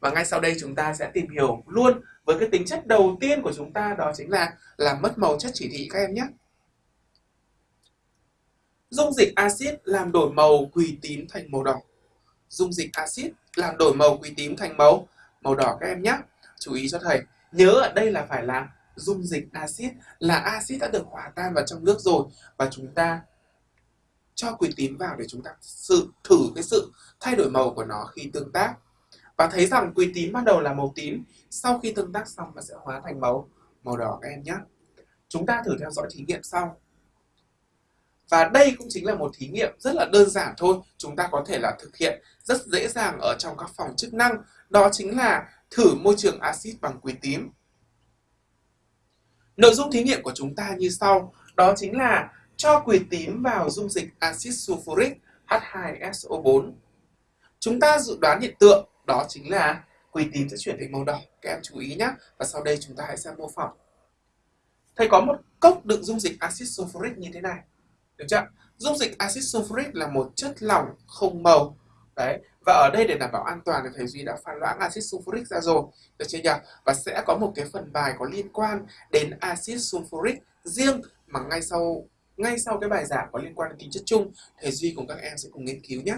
Và ngay sau đây chúng ta sẽ tìm hiểu luôn với cái tính chất đầu tiên của chúng ta đó chính là làm mất màu chất chỉ thị các em nhé. Dung dịch axit làm đổi màu quỳ tím thành màu đỏ. Dung dịch axit làm đổi màu quỳ tím thành màu màu đỏ các em nhé. Chú ý cho thầy, nhớ ở đây là phải là dung dịch axit là axit đã được hòa tan vào trong nước rồi và chúng ta cho quỳ tím vào để chúng ta sự thử cái sự thay đổi màu của nó khi tương tác và thấy rằng quỳ tím ban đầu là màu tím, sau khi tương tác xong nó sẽ hóa thành màu màu đỏ các em nhé. Chúng ta thử theo dõi thí nghiệm sau. Và đây cũng chính là một thí nghiệm rất là đơn giản thôi. Chúng ta có thể là thực hiện rất dễ dàng ở trong các phòng chức năng. Đó chính là thử môi trường axit bằng quỳ tím. Nội dung thí nghiệm của chúng ta như sau. Đó chính là cho quỳ tím vào dung dịch axit sulfuric H2SO4 chúng ta dự đoán hiện tượng đó chính là quỳ tím sẽ chuyển thành màu đỏ. Các em chú ý nhé và sau đây chúng ta hãy xem mô phỏng. Thầy có một cốc đựng dung dịch axit sulfuric như thế này. Được chưa? Dung dịch axit sulfuric là một chất lỏng không màu. Đấy. Và ở đây để đảm bảo an toàn thì thầy duy đã pha loãng axit sulfuric ra rồi. Được chưa nhỉ? Và sẽ có một cái phần bài có liên quan đến axit sulfuric riêng mà ngay sau ngay sau cái bài giảng có liên quan đến tính chất chung, thầy duy cùng các em sẽ cùng nghiên cứu nhé